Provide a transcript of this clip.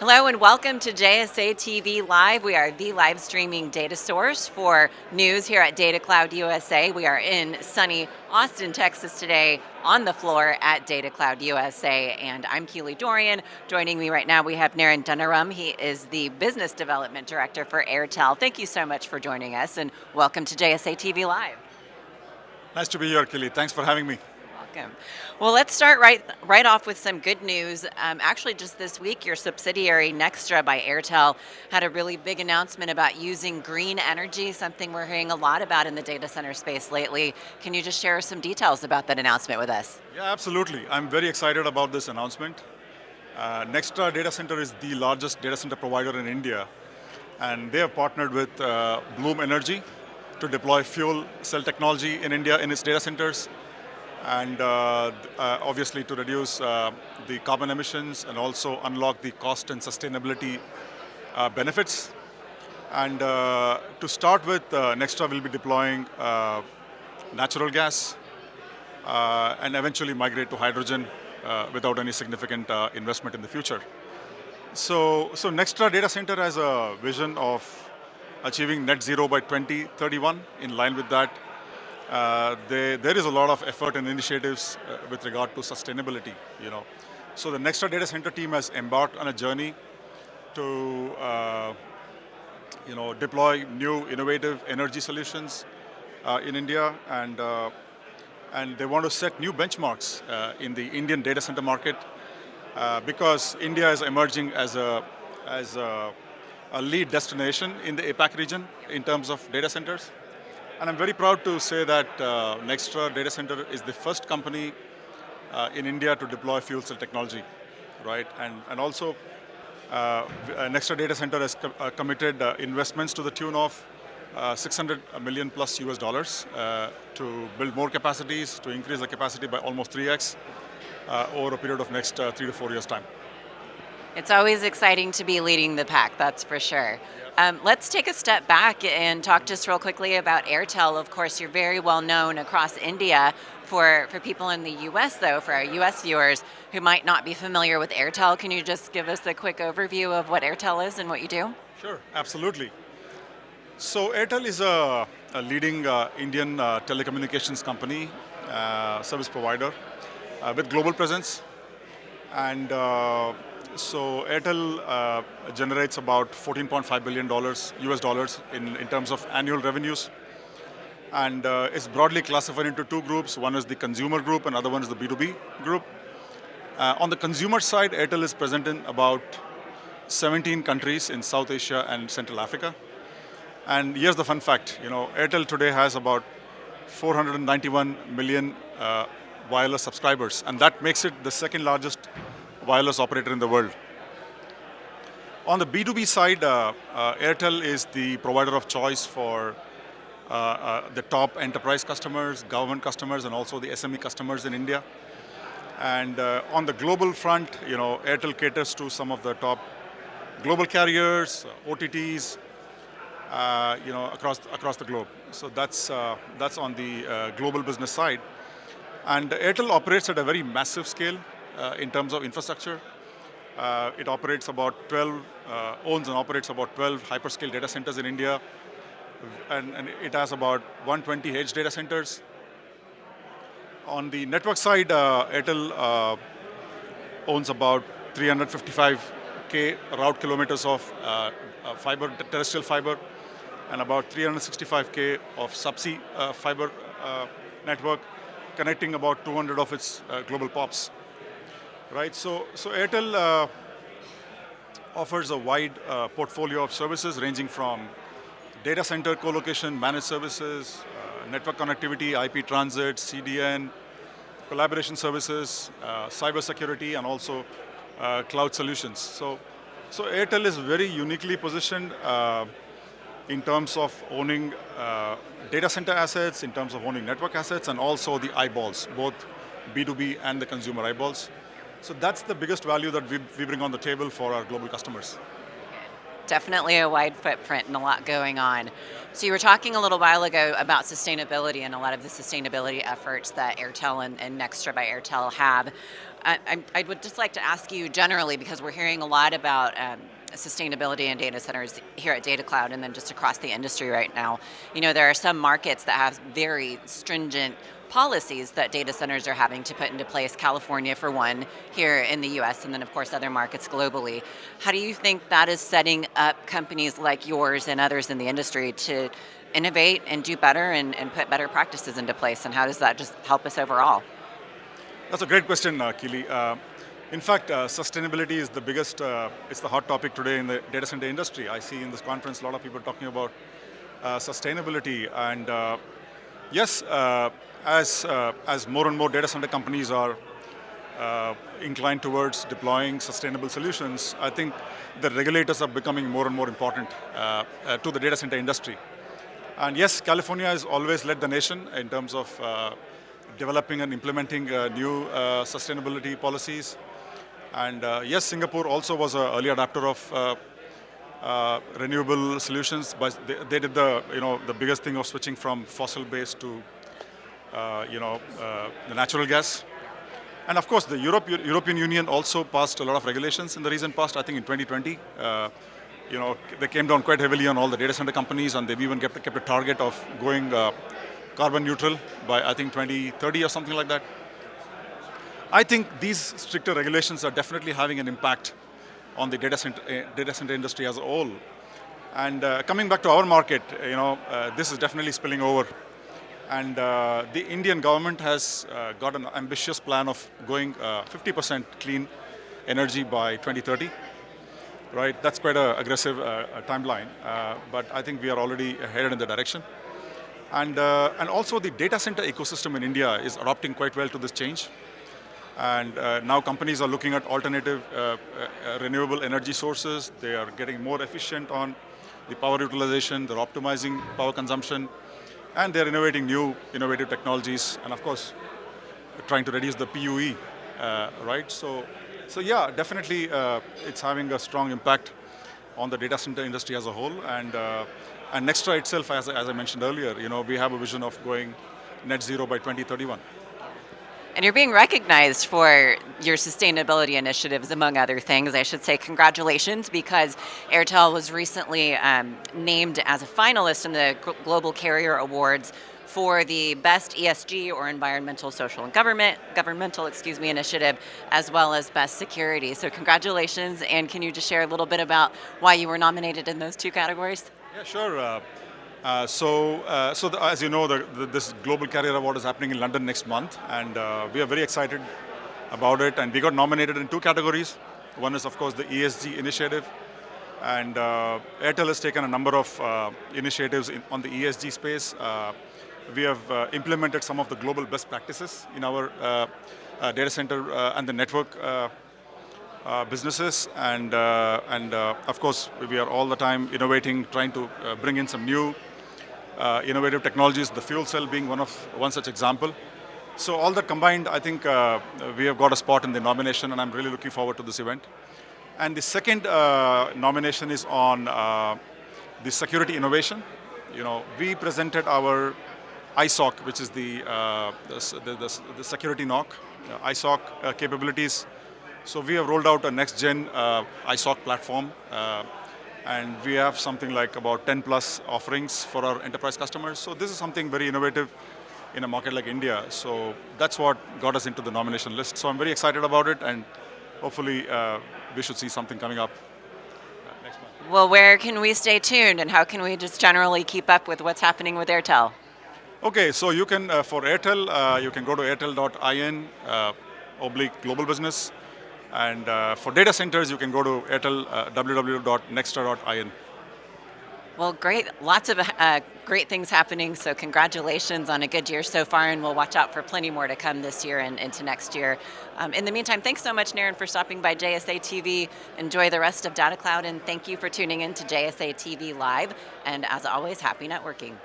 Hello and welcome to JSA TV Live. We are the live streaming data source for news here at Data Cloud USA. We are in sunny Austin, Texas today on the floor at Data Cloud USA and I'm Keely Dorian. Joining me right now we have Naren Dunaram. He is the Business Development Director for Airtel. Thank you so much for joining us and welcome to JSA TV Live. Nice to be here, Keely. Thanks for having me welcome. Well, let's start right right off with some good news. Um, actually, just this week, your subsidiary Nxtra by Airtel had a really big announcement about using green energy, something we're hearing a lot about in the data center space lately. Can you just share some details about that announcement with us? Yeah, absolutely. I'm very excited about this announcement. Uh, Nxtra Data Center is the largest data center provider in India, and they have partnered with uh, Bloom Energy to deploy fuel cell technology in India in its data centers and uh, uh, obviously to reduce uh, the carbon emissions and also unlock the cost and sustainability uh, benefits. And uh, to start with, uh, Nxtra will be deploying natural gas and eventually migrate to hydrogen without any significant investment in the future. So, so Nxtra Data Center has a vision of achieving net zero by 2031. In line with that, uh, they, there is a lot of effort and initiatives uh, with regard to sustainability, you know. So the Nxtra Data Center team has embarked on a journey to, uh, you know, deploy new innovative energy solutions uh, in India and, uh, and they want to set new benchmarks in the Indian data center market because India is emerging as a, as a, a lead destination in the APAC region in terms of data centers. And I'm very proud to say that uh, Nxtra Data Center is the first company uh, in India to deploy fuel cell technology, right? And, and also, uh, Nxtra Data Center has uh, committed uh, investments to the tune of uh, 600 million plus US dollars uh, to build more capacities, to increase the capacity by almost 3x over a period of next three to four years time. It's always exciting to be leading the pack, that's for sure. Um, let's take a step back and talk just real quickly about Airtel. Of course, you're very well known across India. For, for people in the US though, for our US viewers who might not be familiar with Airtel, can you just give us a quick overview of what Airtel is and what you do? Sure, absolutely. So Airtel is a, a leading uh, Indian uh, telecommunications company, uh, service provider uh, with global presence. And uh, so Airtel uh, generates about 14.5 billion dollars US dollars in, in terms of annual revenues. And uh, it's broadly classified into two groups. One is the consumer group and other one is the B2B group. Uh, on the consumer side, Airtel is present in about 17 countries in South Asia and Central Africa. And here's the fun fact, you know, Airtel today has about 491 million uh, wireless subscribers, and that makes it the second largest wireless operator in the world. On the B2B side, uh, uh, Airtel is the provider of choice for uh, uh, the top enterprise customers, government customers, and also the SME customers in India. And uh, on the global front, you know, Airtel caters to some of the top global carriers, OTTs, uh, you know, across across the globe. So that's that's on the global business side. And Airtel operates at a very massive scale. Uh, in terms of infrastructure. Uh, it operates about 12, uh, owns and operates about 12 hyperscale data centers in India, and, and it has about 120 edge data centers. On the network side, Airtel owns about 355k route kilometers of uh, fiber, terrestrial fiber, and about 365k of subsea uh, fiber uh, network, connecting about 200 of its global POPs right? So, so Airtel uh, offers a wide uh, portfolio of services ranging from data center co-location, managed services, uh, network connectivity, IP transit, CDN, collaboration services, uh, cyber security, and also uh, cloud solutions. So, so Airtel is very uniquely positioned uh, in terms of owning data center assets, in terms of owning network assets, and also the eyeballs, both B2B and the consumer eyeballs. So that's the biggest value that we, we bring on the table for our global customers. Definitely a wide footprint and a lot going on. So you were talking a little while ago about sustainability and a lot of the sustainability efforts that Airtel and, and Nxtra by Airtel have. I, I, I, would just like to ask you generally, because we're hearing a lot about um, sustainability and data centers here at Data Cloud and then just across the industry right now. You know, there are some markets that have very stringent policies that data centers are having to put into place, California for one, here in the US, and then of course other markets globally. How do you think that is setting up companies like yours and others in the industry to innovate and do better and, and put better practices into place, and how does that just help us overall? That's a great question, uh, Keely. Uh, in fact, uh, sustainability is the biggest, uh, it's the hot topic today in the data center industry. I see in this conference a lot of people talking about uh, sustainability and uh, yes, uh, as, uh, as more and more data center companies are inclined towards deploying sustainable solutions, I think the regulators are becoming more and more important to the data center industry. And yes, California has always led the nation in terms of developing and implementing new sustainability policies. And uh, yes, Singapore also was an early adapter of uh, uh, renewable solutions, but they, they, did the you know the biggest thing of switching from fossil-based to uh, you know uh, the natural gas. And of course, the Europe, European Union also passed a lot of regulations in the recent past. I think in 2020, uh, you know they came down quite heavily on all the data center companies, and they've even kept, kept a target of going carbon neutral by I think 2030 or something like that. I think these stricter regulations are definitely having an impact on the data center, uh, data center industry as a whole. And uh, coming back to our market, you know, uh, this is definitely spilling over. And uh, the Indian government has uh, got an ambitious plan of going 50% uh, clean energy by 2030. Right, that's quite an aggressive timeline, but I think we are already headed in the direction. And, and also the data center ecosystem in India is adopting quite well to this change. And uh, now companies are looking at alternative uh, uh, renewable energy sources. They are getting more efficient on the power utilization. They're optimizing power consumption. And they're innovating new innovative technologies. And of course, trying to reduce the PUE, uh, right? So, so yeah, definitely uh, it's having a strong impact on the data center industry as a whole. And, uh, and Nxtra itself, as, as I mentioned earlier, you know, we have a vision of going net zero by 2031. And you're being recognized for your sustainability initiatives, among other things. I should say congratulations because Airtel was recently um, named as a finalist in the Global Carrier Awards for the best ESG or environmental, social, and government governmental, excuse me, initiative, as well as best security. So congratulations, and can you just share a little bit about why you were nominated in those two categories? Yeah, sure. Uh, uh, so, uh, so the, as you know, the, the, this Global Carrier Award is happening in London next month, and uh, we are very excited about it. And we got nominated in two categories. One is, of course, the ESG initiative, and uh, Airtel has taken a number of uh, initiatives in, on the ESG space. we have implemented some of the global best practices in our data center and the network uh, businesses and uh, and uh, of course we are all the time innovating trying to bring in some new uh, innovative technologies, the fuel cell being one of one such example. So all that combined, I think uh, we have got a spot in the nomination and I'm really looking forward to this event. And the second uh, nomination is on uh, the security innovation. You know, we presented our ISOC, which is the, uh, the, the, the, security NOC, uh, ISOC capabilities. So we have rolled out a next-gen ISOC platform and we have something like about 10 plus offerings for our enterprise customers. So this is something very innovative in a market like India. So that's what got us into the nomination list. So I'm very excited about it and hopefully uh, we should see something coming up uh, next month. Well, where can we stay tuned and how can we just generally keep up with what's happening with Airtel? Okay, so you can, uh, for Airtel, uh, you can go to airtel.in uh, oblique global business and uh, for data centers, you can go to Airtel uh, www.nxtra.in. Well, great. Lots of uh, great things happening. So congratulations on a good year so far, and we'll watch out for plenty more to come this year and into next year. Um, in the meantime, thanks so much, Naren, for stopping by JSA TV. Enjoy the rest of Data Cloud, and thank you for tuning in to JSA TV Live. And as always, happy networking.